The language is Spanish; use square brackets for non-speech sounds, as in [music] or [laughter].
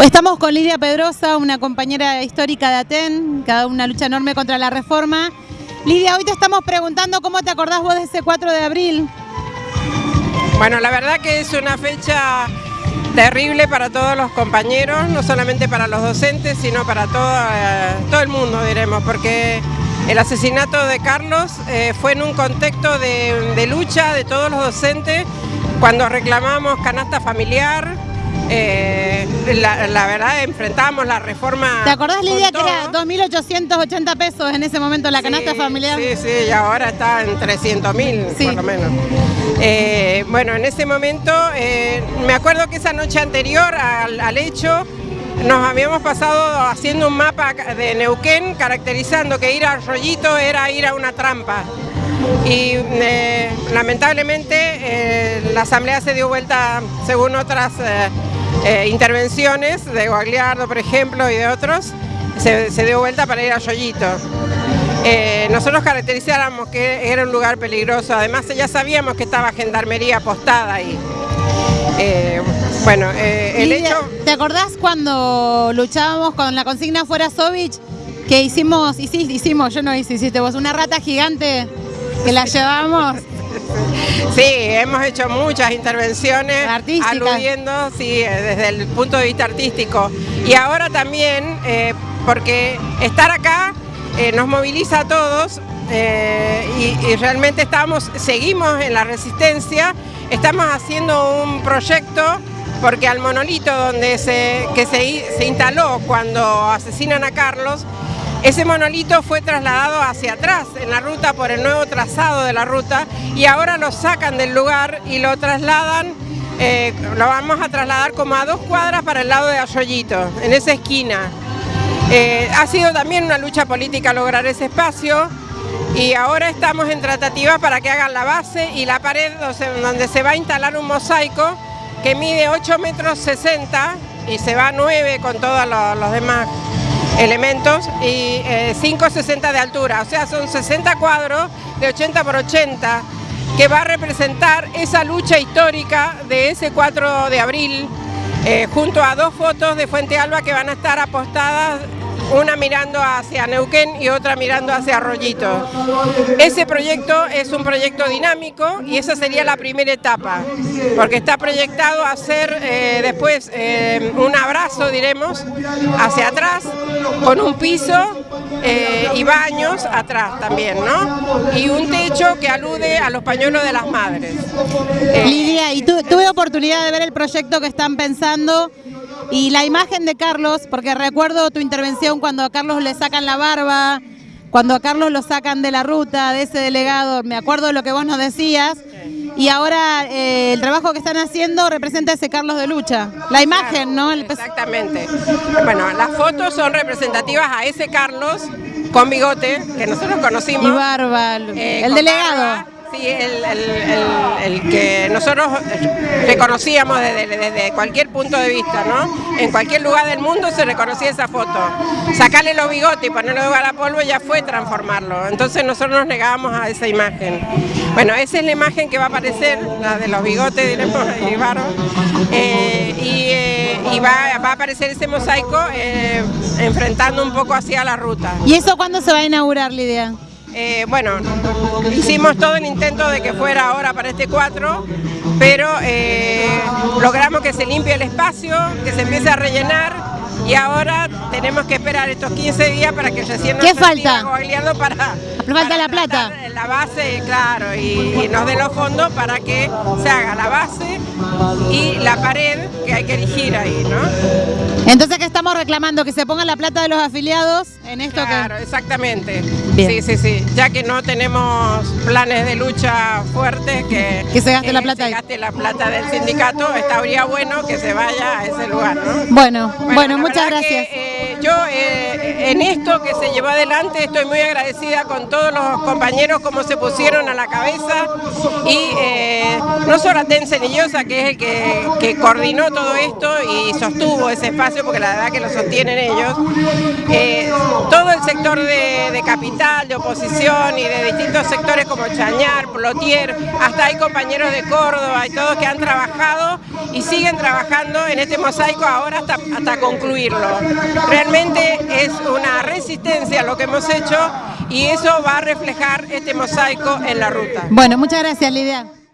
Estamos con Lidia Pedrosa, una compañera histórica de ATEN, cada una lucha enorme contra la reforma. Lidia, hoy te estamos preguntando cómo te acordás vos de ese 4 de abril. Bueno, la verdad que es una fecha terrible para todos los compañeros, no solamente para los docentes, sino para todo, todo el mundo, diremos, porque el asesinato de Carlos eh, fue en un contexto de, de lucha de todos los docentes, cuando reclamamos canasta familiar, eh, la, verdad enfrentamos la reforma. ¿Te acordás Lidia que era 2.880 pesos en ese momento la canasta familiar? Sí, sí, y ahora está en 300.000 por lo menos. Eh, bueno, en ese momento, eh, me acuerdo que esa noche anterior al, hecho, nos habíamos pasado haciendo un mapa de Neuquén caracterizando que ir al rollito era ir a una trampa. Y lamentablemente la asamblea se dio vuelta según otras eh, intervenciones de Guagliardo, por ejemplo, y de otros, se, dio vuelta para ir a Yoyito. Eh, nosotros caracterizáramos que era un lugar peligroso, además ya sabíamos que estaba gendarmería apostada ahí. Eh, bueno, el hecho... ¿Te acordás cuando luchábamos con la consigna Fuera Sovich? Que hicimos, y sí, hicimos, yo no hice, hiciste vos, una rata gigante que la llevamos [laughs] Sí, hemos hecho muchas intervenciones aludiendo sí, desde el punto de vista artístico. Y ahora también, eh, porque estar acá eh, nos moviliza a todos eh, y, realmente estamos, seguimos en la resistencia, estamos haciendo un proyecto porque al monolito donde se, que se, se instaló cuando asesinan a Carlos, ese monolito fue trasladado hacia atrás en la ruta por el nuevo trazado de la ruta y ahora lo sacan del lugar y lo trasladan, eh, lo vamos a trasladar como a dos cuadras para el lado de Arroyito, en esa esquina. Eh, ha sido también una lucha política lograr ese espacio y ahora estamos en tratativa para que hagan la base y la pared donde se va a instalar un mosaico que mide 8 metros 60 y se va a 9 con todos los demás elementos y 5,60 eh, de altura, o sea, son 60 cuadros de 80 por 80 que va a representar esa lucha histórica de ese 4 de abril eh, junto a dos fotos de Fuente Alba que van a estar apostadas una mirando hacia Neuquén y otra mirando hacia Arroyito. Ese proyecto es un proyecto dinámico y esa sería la primera etapa, porque está proyectado hacer eh, después eh, un abrazo, diremos, hacia atrás, con un piso eh, y baños atrás también, ¿no? Y un techo que alude a los pañuelos de las madres. Lidia, y tuve oportunidad de ver el proyecto que están pensando y la imagen de Carlos, porque recuerdo tu intervención cuando a Carlos le sacan la barba, cuando a Carlos lo sacan de la ruta, de ese delegado, me acuerdo de lo que vos nos decías, y ahora eh, el trabajo que están haciendo representa ese Carlos de lucha. La imagen, ¿no? Exactamente. Bueno, las fotos son representativas a ese Carlos con bigote, que nosotros conocimos. Y barba, el eh, delegado. Sí, el, que nosotros reconocíamos desde, cualquier punto de vista, ¿no? En cualquier lugar del mundo se reconocía esa foto. Sacarle los bigotes y ponerlo de a polvo ya fue transformarlo. Entonces nosotros nos negábamos a esa imagen. Bueno, esa es la imagen que va a aparecer, la de los bigotes, diremos, y eh, y, va, va, a aparecer ese mosaico eh, enfrentando un poco hacia la ruta. ¿Y eso cuándo se va a inaugurar, Lidia? Eh, bueno, hicimos todo el intento de que fuera ahora para este 4, pero eh, logramos que se limpie el espacio, que se empiece a rellenar y ahora tenemos que esperar estos 15 días para que recién nos ¿Qué falta? para, falta la plata. La base, claro, y, nos dé los fondos para que se haga la base y la pared que hay que elegir ahí, ¿no? Entonces, ¿qué estamos reclamando? Que se ponga la plata de los afiliados en esto claro, exactamente. Sí, sí, sí. Ya que no tenemos planes de lucha fuertes, que, que se gaste la plata se gaste la plata del sindicato, estaría bueno que se vaya a ese lugar, ¿no? Bueno, bueno, muchas gracias. Eh, yo eh, en esto que se llevó adelante estoy muy agradecida con todos los compañeros como se pusieron a la cabeza y eh, no solo a Yosa, que es el que, coordinó todo esto y sostuvo ese espacio, porque la verdad que lo sostienen ellos, todo el sector de, de, capital, de oposición y de distintos sectores como Chañar, Plotier, hasta hay compañeros de Córdoba y todos que han trabajado y siguen trabajando en este mosaico ahora hasta, hasta concluirlo. Realmente es una resistencia lo que hemos hecho y eso va a reflejar este mosaico en la ruta. Bueno, muchas gracias Lidia.